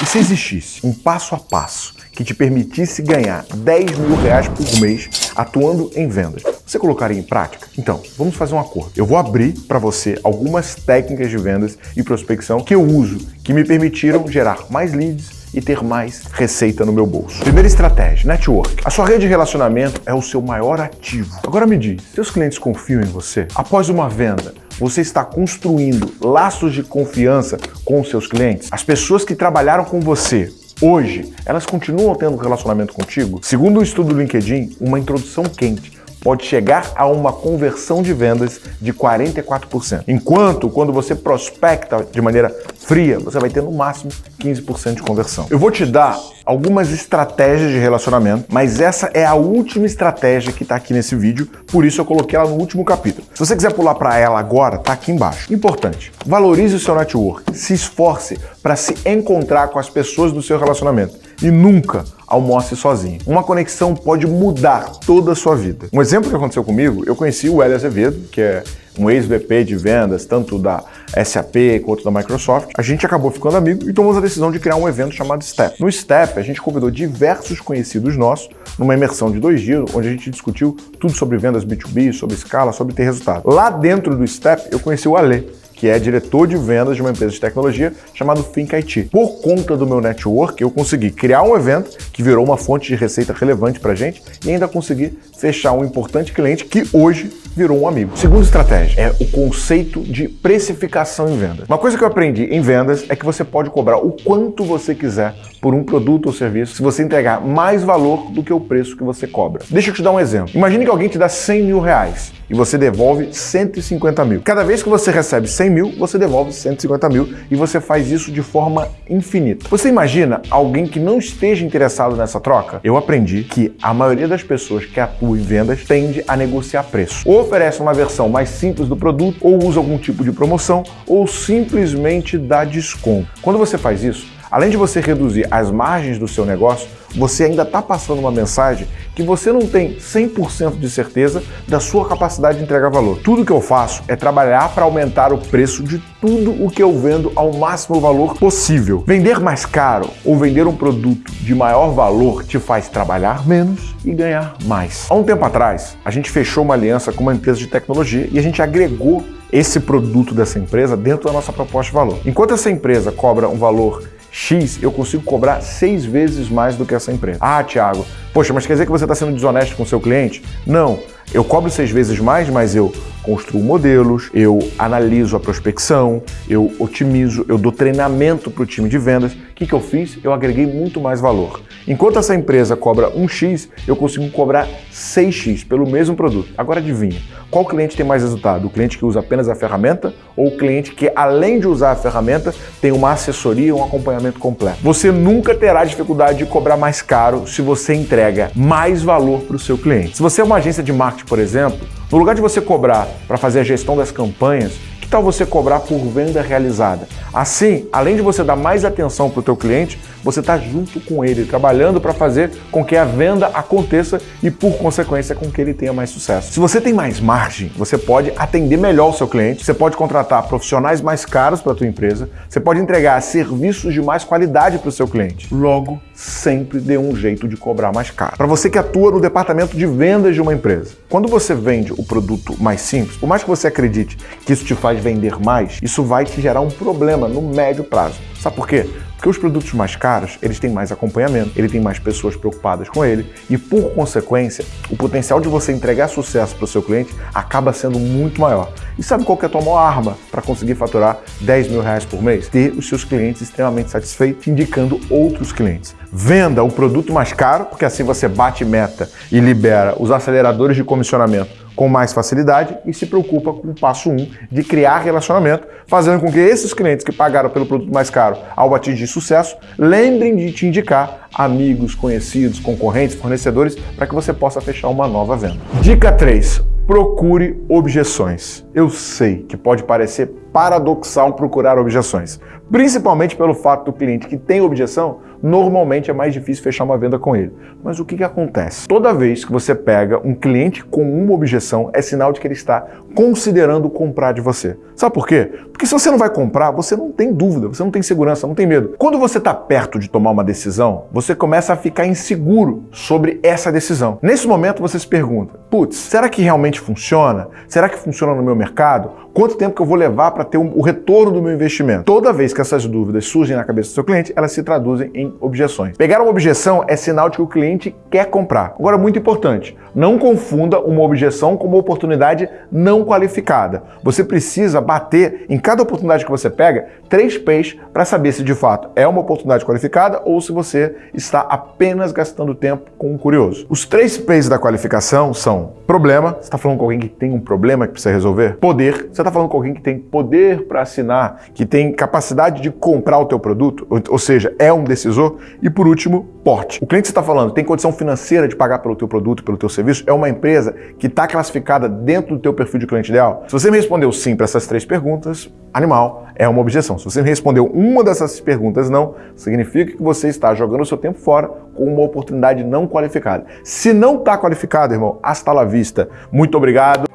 E se existisse um passo a passo que te permitisse ganhar 10 mil reais por mês atuando em vendas, você colocaria em prática? Então, vamos fazer um acordo. Eu vou abrir para você algumas técnicas de vendas e prospecção que eu uso, que me permitiram gerar mais leads, e ter mais receita no meu bolso. Primeira estratégia, network. A sua rede de relacionamento é o seu maior ativo. Agora me diz, seus clientes confiam em você? Após uma venda, você está construindo laços de confiança com seus clientes? As pessoas que trabalharam com você hoje, elas continuam tendo relacionamento contigo? Segundo o estudo do LinkedIn, uma introdução quente pode chegar a uma conversão de vendas de 44%. Enquanto quando você prospecta de maneira fria, você vai ter no máximo 15% de conversão. Eu vou te dar algumas estratégias de relacionamento, mas essa é a última estratégia que está aqui nesse vídeo, por isso eu coloquei ela no último capítulo. Se você quiser pular para ela agora, tá aqui embaixo. Importante, valorize o seu network, se esforce para se encontrar com as pessoas do seu relacionamento e nunca almoce sozinho. Uma conexão pode mudar toda a sua vida. Um exemplo que aconteceu comigo, eu conheci o Hélio Azevedo, que é um ex-VP de vendas, tanto da SAP quanto da Microsoft, a gente acabou ficando amigo e tomamos a decisão de criar um evento chamado STEP. No STEP, a gente convidou diversos conhecidos nossos numa imersão de dois dias, onde a gente discutiu tudo sobre vendas B2B, sobre escala, sobre ter resultado. Lá dentro do STEP, eu conheci o Ale, que é diretor de vendas de uma empresa de tecnologia chamada Think IT. Por conta do meu network, eu consegui criar um evento que virou uma fonte de receita relevante para gente e ainda consegui fechar um importante cliente que hoje virou um amigo. Segunda estratégia é o conceito de precificação em vendas. Uma coisa que eu aprendi em vendas é que você pode cobrar o quanto você quiser por um produto ou serviço se você entregar mais valor do que o preço que você cobra. Deixa eu te dar um exemplo. Imagine que alguém te dá 100 mil reais e você devolve 150 mil. Cada vez que você recebe 100 mil, você devolve 150 mil e você faz isso de forma infinita. Você imagina alguém que não esteja interessado nessa troca? Eu aprendi que a maioria das pessoas que atuam em vendas tende a negociar preço. Ou oferece uma versão mais simples do produto, ou usa algum tipo de promoção, ou simplesmente dá desconto. Quando você faz isso, além de você reduzir as margens do seu negócio, você ainda está passando uma mensagem que você não tem 100% de certeza da sua capacidade de entregar valor. Tudo que eu faço é trabalhar para aumentar o preço de tudo o que eu vendo ao máximo valor possível. Vender mais caro ou vender um produto de maior valor te faz trabalhar menos e ganhar mais. Há um tempo atrás, a gente fechou uma aliança com uma empresa de tecnologia e a gente agregou esse produto dessa empresa dentro da nossa proposta de valor. Enquanto essa empresa cobra um valor X, eu consigo cobrar seis vezes mais do que essa empresa. Ah, Thiago, poxa, mas quer dizer que você está sendo desonesto com o seu cliente? Não. Eu cobro seis vezes mais, mas eu construo modelos, eu analiso a prospecção, eu otimizo, eu dou treinamento para o time de vendas. O que, que eu fiz? Eu agreguei muito mais valor. Enquanto essa empresa cobra 1x, eu consigo cobrar 6x pelo mesmo produto. Agora adivinha, qual cliente tem mais resultado? O cliente que usa apenas a ferramenta ou o cliente que, além de usar a ferramenta, tem uma assessoria um acompanhamento completo? Você nunca terá dificuldade de cobrar mais caro se você entrega mais valor para o seu cliente. Se você é uma agência de marketing, por exemplo, no lugar de você cobrar para fazer a gestão das campanhas, que tal você cobrar por venda realizada? Assim, além de você dar mais atenção para o teu cliente, você está junto com ele, trabalhando para fazer com que a venda aconteça e, por consequência, com que ele tenha mais sucesso. Se você tem mais margem, você pode atender melhor o seu cliente, você pode contratar profissionais mais caros para a tua empresa, você pode entregar serviços de mais qualidade para o seu cliente. Logo, sempre dê um jeito de cobrar mais caro. Para você que atua no departamento de vendas de uma empresa, quando você vende o produto mais simples, por mais que você acredite que isso te faz vender mais, isso vai te gerar um problema no médio prazo. Sabe por quê? Porque os produtos mais caros, eles têm mais acompanhamento, ele tem mais pessoas preocupadas com ele e, por consequência, o potencial de você entregar sucesso para o seu cliente acaba sendo muito maior. E sabe qual que é a tua maior arma para conseguir faturar 10 mil reais por mês? Ter os seus clientes extremamente satisfeitos, indicando outros clientes. Venda o produto mais caro, porque assim você bate meta e libera os aceleradores de comissionamento com mais facilidade e se preocupa com o passo 1 um, de criar relacionamento, fazendo com que esses clientes que pagaram pelo produto mais caro ao atingir sucesso, lembrem de te indicar amigos, conhecidos, concorrentes, fornecedores, para que você possa fechar uma nova venda. Dica 3. Procure objeções. Eu sei que pode parecer paradoxal procurar objeções, principalmente pelo fato do cliente que tem objeção normalmente é mais difícil fechar uma venda com ele. Mas o que, que acontece? Toda vez que você pega um cliente com uma objeção, é sinal de que ele está considerando comprar de você. Sabe por quê? Porque se você não vai comprar, você não tem dúvida, você não tem segurança, não tem medo. Quando você está perto de tomar uma decisão, você começa a ficar inseguro sobre essa decisão. Nesse momento você se pergunta: putz, será que realmente funciona? Será que funciona no meu mercado? Quanto tempo que eu vou levar para ter um, o retorno do meu investimento? Toda vez que essas dúvidas surgem na cabeça do seu cliente, elas se traduzem em objeções. Pegar uma objeção é sinal de que o cliente quer comprar. Agora, muito importante, não confunda uma objeção com uma oportunidade não qualificada. Você precisa bater em cada oportunidade que você pega três P's para saber se de fato é uma oportunidade qualificada ou se você está apenas gastando tempo com um curioso. Os três P's da qualificação são problema, você está falando com alguém que tem um problema que precisa resolver, poder, você está falando com alguém que tem poder para assinar, que tem capacidade de comprar o teu produto, ou seja, é um decisor, e por último, porte. O cliente que você está falando tem condição financeira de pagar pelo teu produto, pelo teu serviço, é uma empresa que está classificada dentro do teu perfil de cliente ideal? Se você me respondeu sim para essas três perguntas, animal, é uma objeção. Se você me respondeu uma dessas perguntas não, significa que você está jogando o seu tempo fora com uma oportunidade não qualificada. Se não está qualificado, irmão, hasta la vista. Muito obrigado.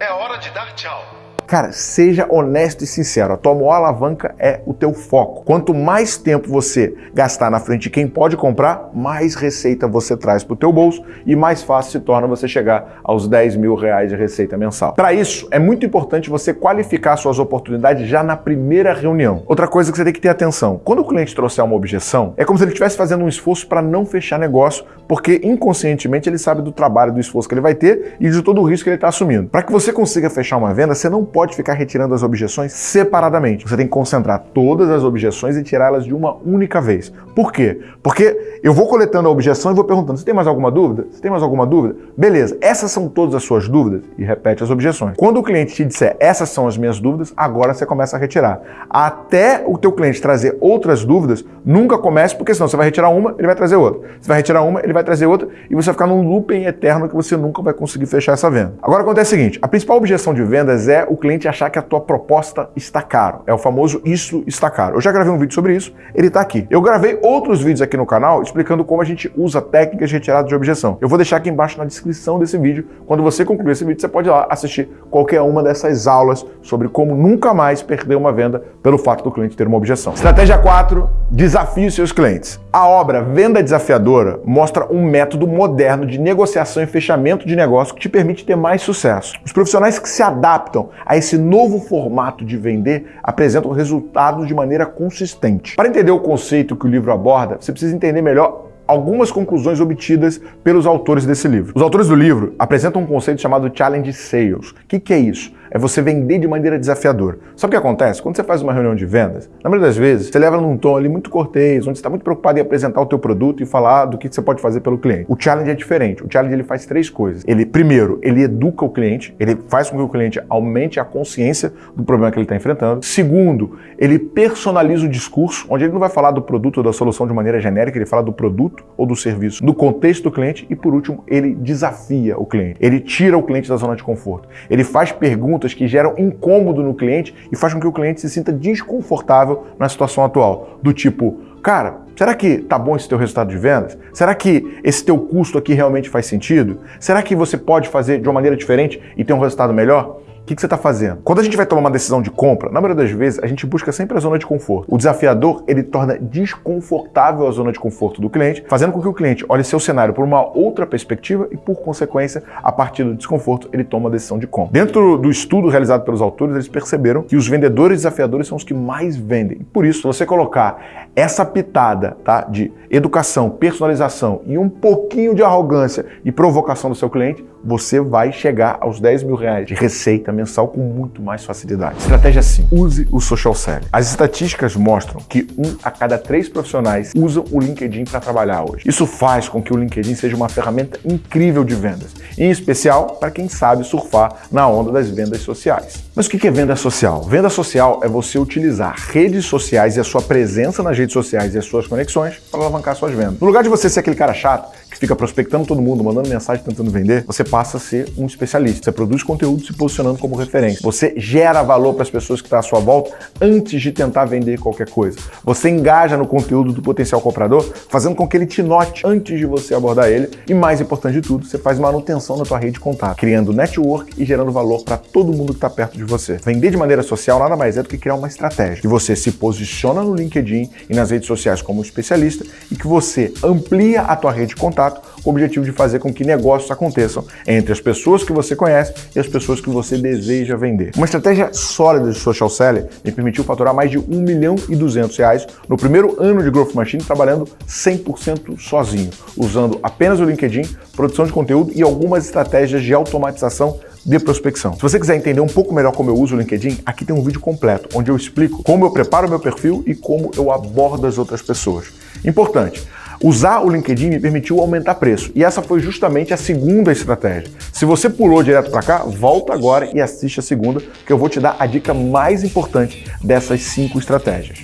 É hora de dar tchau. Cara, seja honesto e sincero. A tua maior alavanca é o teu foco. Quanto mais tempo você gastar na frente de quem pode comprar, mais receita você traz para o teu bolso e mais fácil se torna você chegar aos 10 mil reais de receita mensal. Para isso, é muito importante você qualificar suas oportunidades já na primeira reunião. Outra coisa que você tem que ter atenção: quando o cliente trouxer uma objeção, é como se ele estivesse fazendo um esforço para não fechar negócio, porque inconscientemente ele sabe do trabalho, do esforço que ele vai ter e de todo o risco que ele está assumindo. Para que você consiga fechar uma venda, você não pode pode ficar retirando as objeções separadamente. Você tem que concentrar todas as objeções e tirá-las de uma única vez. Por quê? Porque eu vou coletando a objeção e vou perguntando: você tem mais alguma dúvida? Você tem mais alguma dúvida? Beleza, essas são todas as suas dúvidas e repete as objeções. Quando o cliente te disser essas são as minhas dúvidas, agora você começa a retirar. Até o teu cliente trazer outras dúvidas, nunca comece, porque senão você vai retirar uma, ele vai trazer outra. Você vai retirar uma, ele vai trazer outra e você vai ficar num looping eterno que você nunca vai conseguir fechar essa venda. Agora acontece o seguinte: a principal objeção de vendas é o cliente cliente achar que a tua proposta está caro. É o famoso isso está caro. Eu já gravei um vídeo sobre isso, ele está aqui. Eu gravei outros vídeos aqui no canal explicando como a gente usa técnicas de retirada de objeção. Eu vou deixar aqui embaixo na descrição desse vídeo. Quando você concluir esse vídeo, você pode ir lá assistir qualquer uma dessas aulas sobre como nunca mais perder uma venda pelo fato do cliente ter uma objeção. Estratégia 4, desafie seus clientes. A obra Venda Desafiadora mostra um método moderno de negociação e fechamento de negócio que te permite ter mais sucesso. Os profissionais que se adaptam a esse novo formato de vender apresentam resultados de maneira consistente. Para entender o conceito que o livro aborda, você precisa entender melhor algumas conclusões obtidas pelos autores desse livro. Os autores do livro apresentam um conceito chamado Challenge Sales. O que, que é isso? É você vender de maneira desafiadora. Sabe o que acontece? Quando você faz uma reunião de vendas, na maioria das vezes, você leva num tom ali muito cortês, onde você está muito preocupado em apresentar o teu produto e falar do que você pode fazer pelo cliente. O challenge é diferente. O challenge ele faz três coisas. Ele, primeiro, ele educa o cliente, ele faz com que o cliente aumente a consciência do problema que ele está enfrentando. Segundo, ele personaliza o discurso, onde ele não vai falar do produto ou da solução de maneira genérica, ele fala do produto ou do serviço, do contexto do cliente. E por último, ele desafia o cliente. Ele tira o cliente da zona de conforto. Ele faz perguntas perguntas que geram incômodo no cliente e faz com que o cliente se sinta desconfortável na situação atual. Do tipo, cara, será que tá bom esse teu resultado de vendas? Será que esse teu custo aqui realmente faz sentido? Será que você pode fazer de uma maneira diferente e ter um resultado melhor? Que, que você está fazendo? Quando a gente vai tomar uma decisão de compra, na maioria das vezes a gente busca sempre a zona de conforto. O desafiador, ele torna desconfortável a zona de conforto do cliente, fazendo com que o cliente olhe seu cenário por uma outra perspectiva e, por consequência, a partir do desconforto, ele toma a decisão de compra. Dentro do estudo realizado pelos autores, eles perceberam que os vendedores desafiadores são os que mais vendem. Por isso, se você colocar essa pitada tá, de educação, personalização e um pouquinho de arrogância e provocação do seu cliente, você vai chegar aos 10 mil reais de receita mensal com muito mais facilidade. Estratégia 5. Use o social selling. As estatísticas mostram que um a cada três profissionais usam o LinkedIn para trabalhar hoje. Isso faz com que o LinkedIn seja uma ferramenta incrível de vendas, em especial para quem sabe surfar na onda das vendas sociais. Mas o que é venda social? Venda social é você utilizar redes sociais e a sua presença nas redes sociais e as suas conexões para alavancar suas vendas. No lugar de você ser aquele cara chato que fica prospectando todo mundo, mandando mensagem tentando vender, você passa a ser um especialista. Você produz conteúdo se posicionando como referência. Você gera valor para as pessoas que estão à sua volta antes de tentar vender qualquer coisa. Você engaja no conteúdo do potencial comprador, fazendo com que ele te note antes de você abordar ele. E mais importante de tudo, você faz manutenção na tua rede de contato, criando network e gerando valor para todo mundo que está perto de você. Vender de maneira social nada mais é do que criar uma estratégia. Que você se posiciona no LinkedIn e nas redes sociais como especialista e que você amplia a tua rede de contato com o objetivo de fazer com que negócios aconteçam entre as pessoas que você conhece e as pessoas que você deseja vender. Uma estratégia sólida de social selling me permitiu faturar mais de 1 milhão e 200 reais no primeiro ano de Growth Machine trabalhando 100% sozinho, usando apenas o LinkedIn, produção de conteúdo e algumas estratégias de automatização de prospecção. Se você quiser entender um pouco melhor como eu uso o LinkedIn, aqui tem um vídeo completo onde eu explico como eu preparo meu perfil e como eu abordo as outras pessoas. Importante, Usar o LinkedIn me permitiu aumentar preço e essa foi justamente a segunda estratégia. Se você pulou direto para cá, volta agora e assiste a segunda, que eu vou te dar a dica mais importante dessas cinco estratégias.